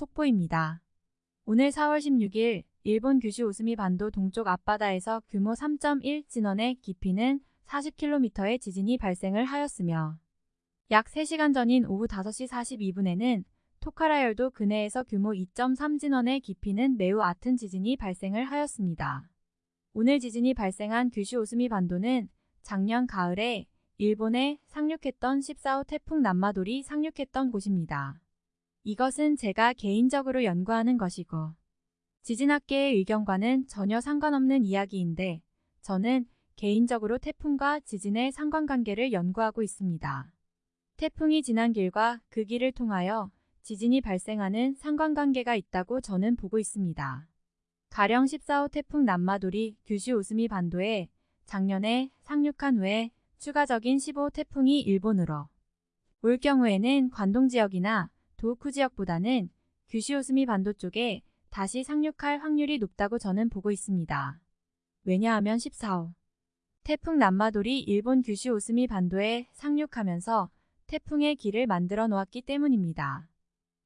속보입니다. 오늘 4월 16일 일본 규슈 우스미 반도 동쪽 앞바다에서 규모 3.1 진원의 깊이는 40km의 지진이 발생을 하였으며 약 3시간 전인 오후 5시 42분에는 토카라열도 근해에서 규모 2.3 진원의 깊이는 매우 얕은 지진이 발생을 하였습니다. 오늘 지진이 발생한 규슈 오스미 반도는 작년 가을에 일본에 상륙했던 14호 태풍 남마돌이 상륙했던 곳입니다. 이것은 제가 개인적으로 연구하는 것이고 지진학계의 의견과는 전혀 상관없는 이야기인데 저는 개인적으로 태풍과 지진의 상관관계를 연구하고 있습니다. 태풍이 지난 길과 그 길을 통하여 지진이 발생하는 상관관계가 있다고 저는 보고 있습니다. 가령 14호 태풍 남마돌이 규슈 우스미 반도에 작년에 상륙한 후에 추가적인 15호 태풍이 일본으로 올 경우에는 관동 지역이나 도쿠 지역보다는 규슈 우스미 반도 쪽에 다시 상륙할 확률이 높다고 저는 보고 있습니다. 왜냐하면 14호 태풍 남마돌이 일본 규슈 오스미 반도에 상륙하면서 태풍의 길을 만들어 놓았기 때문입니다.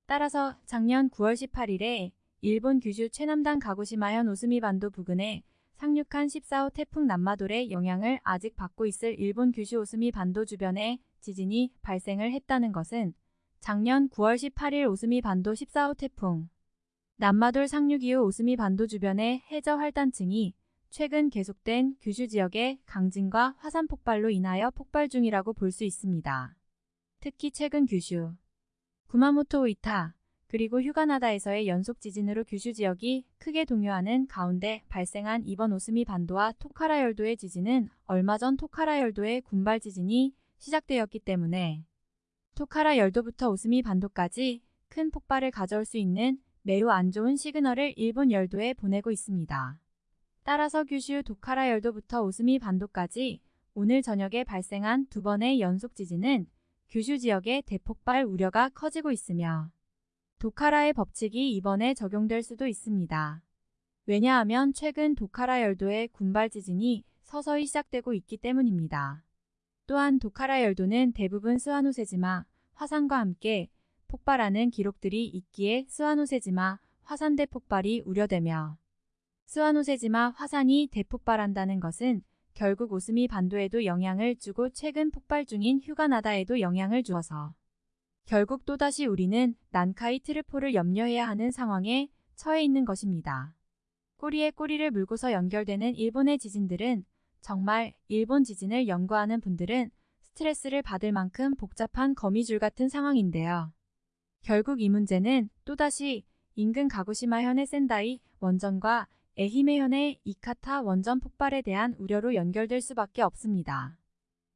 따라서 작년 9월 18일에 일본 규슈 최남단 가고시마현 오스미 반도 부근에 상륙한 14호 태풍 남마돌의 영향을 아직 받고 있을 일본 규슈 오스미 반도 주변에 지진이 발생을 했다는 것은 작년 9월 18일 오스미 반도 14호 태풍 남마돌 상륙 이후 오스미 반도 주변의 해저 활단층이 최근 계속된 규슈 지역의 강진과 화산 폭발로 인하여 폭발 중이라고 볼 수 있습니다. 특히 최근 규슈, 구마모토 우이타, 그리고 휴가나다에서의 연속 지진으로 규슈 지역이 크게 동요하는 가운데 발생한 이번 오스미 반도와 토카라 열도의 지진은 얼마 전 토카라 열도의 군발 지진이 시작되었기 때문에 토카라 열도부터 오스미 반도까지 큰 폭발을 가져올 수 있는 매우 안 좋은 시그널을 일본 열도에 보내고 있습니다. 따라서 규슈 도카라 열도부터 오스미 반도까지 오늘 저녁에 발생한 두 번의 연속 지진은 규슈 지역의 대폭발 우려가 커지고 있으며 도카라의 법칙이 이번에 적용될 수도 있습니다. 왜냐하면 최근 도카라 열도의 군발 지진이 서서히 시작되고 있기 때문입니다. 또한 도카라 열도는 대부분 스와노세지마, 화산과 함께 폭발하는 기록들이 있기에 스와노세지마, 화산 대폭발이 우려되며 스와노세지마 화산이 대폭발한다는 것은 결국 오스미 반도에도 영향을 주고 최근 폭발 중인 휴가나다에도 영향을 주어서 결국 또다시 우리는 난카이 트르포를 염려해야 하는 상황에 처해 있는 것입니다. 꼬리에 꼬리를 물고서 연결되는 일본의 지진들은 정말 일본 지진을 연구하는 분들은 스트레스를 받을 만큼 복잡한 거미줄 같은 상황인데요. 결국 이 문제는 또다시 인근 가구시마 현의 센다이 원전과 에히메 현의 이카타 원전 폭발에 대한 우려로 연결될 수밖에 없습니다.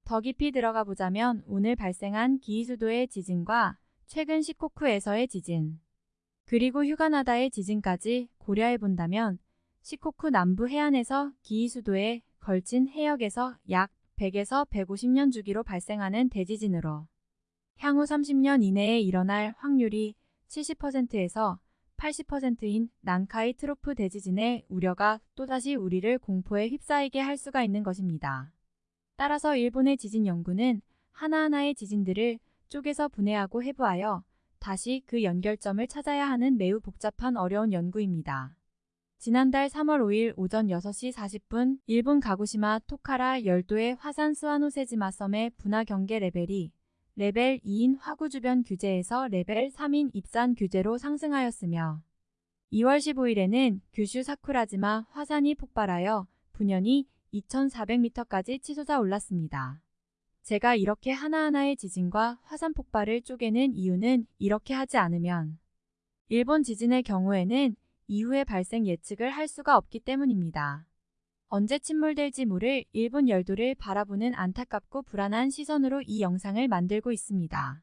더 깊이 들어가 보자면 오늘 발생한 기이수도의 지진과 최근 시코쿠에서의 지진, 그리고 휴가나다의 지진까지 고려해 본다면 시코쿠 남부 해안에서 기이수도에 걸친 해역에서 약 100에서 150년 주기로 발생하는 대지진으로 향후 30년 이내에 일어날 확률이 70%에서 80%인 난카이 트로프 대지진의 우려가 또다시 우리를 공포에 휩싸이게 할 수가 있는 것입니다. 따라서 일본의 지진 연구는 하나하나의 지진들을 쪼개서 분해하고 해부하여 다시 그 연결점을 찾아야 하는 매우 복잡한 어려운 연구입니다. 지난달 3월 5일 오전 6시 40분 일본 가고시마 토카라 열도의 화산 스와노세지마 섬의 분화 경계 레벨이 레벨 2인 화구 주변 규제에서 레벨 3인 입산 규제로 상승하였으며 2월 15일에는 규슈 사쿠라지마 화산이 폭발하여 분연이 2400m까지 치솟아 올랐습니다. 제가 이렇게 하나하나의 지진과 화산 폭발을 쪼개는 이유는 이렇게 하지 않으면 일본 지진의 경우에는 이후의 발생 예측을 할 수가 없기 때문입니다. 언제 침몰될지 모를 일본 열도를 바라보는 안타깝고 불안한 시선으로 이 영상을 만들고 있습니다.